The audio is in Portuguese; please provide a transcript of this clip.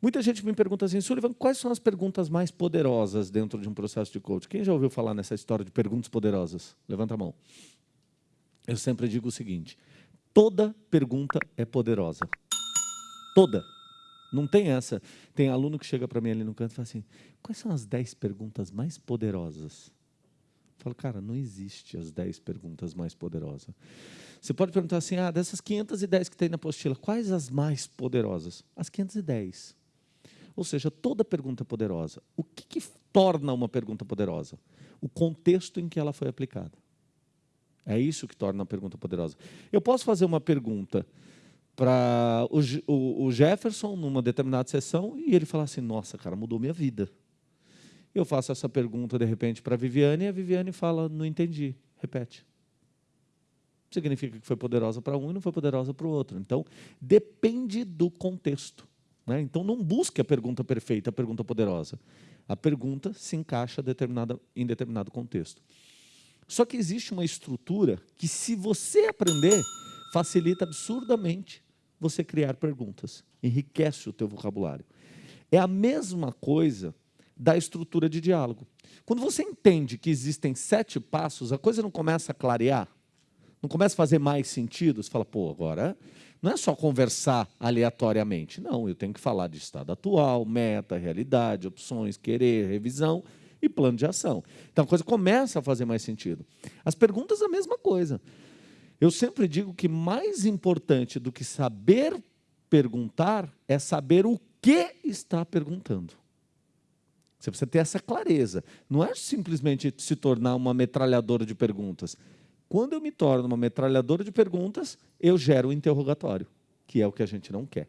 Muita gente me pergunta assim, Sullivan, quais são as perguntas mais poderosas dentro de um processo de coaching? Quem já ouviu falar nessa história de perguntas poderosas? Levanta a mão. Eu sempre digo o seguinte, toda pergunta é poderosa. Toda. Não tem essa. Tem aluno que chega para mim ali no canto e fala assim, quais são as 10 perguntas mais poderosas? Eu falo, cara, não existe as 10 perguntas mais poderosas. Você pode perguntar assim, ah, dessas 510 que tem na apostila, quais as mais poderosas? As 510. Ou seja, toda pergunta é poderosa. O que, que torna uma pergunta poderosa? O contexto em que ela foi aplicada. É isso que torna a pergunta poderosa. Eu posso fazer uma pergunta para o, o, o, Jefferson numa determinada sessão e ele falar assim, nossa, cara, mudou minha vida. Eu faço essa pergunta, de repente, para a Viviane e a Viviane fala, não entendi, repete. Significa que foi poderosa para um e não foi poderosa para o outro. Então, depende do contexto. Né? Então, não busque a pergunta perfeita, a pergunta poderosa. A pergunta se encaixa determinada, em determinado contexto. Só que existe uma estrutura que, se você aprender, facilita absurdamente você criar perguntas. Enriquece o teu vocabulário. É a mesma coisa da estrutura de diálogo. Quando você entende que existem sete passos, a coisa não começa a clarear, não começa a fazer mais sentido, você fala, pô, agora não é só conversar aleatoriamente. Não, eu tenho que falar de estado atual, meta, realidade, opções, querer, revisão e plano de ação. Então a coisa começa a fazer mais sentido. As perguntas, a mesma coisa. Eu sempre digo que mais importante do que saber perguntar é saber o que está perguntando. Você precisa ter essa clareza. Não é simplesmente se tornar uma metralhadora de perguntas. Quando eu me torno uma metralhadora de perguntas, eu gero um interrogatório, que é o que a gente não quer.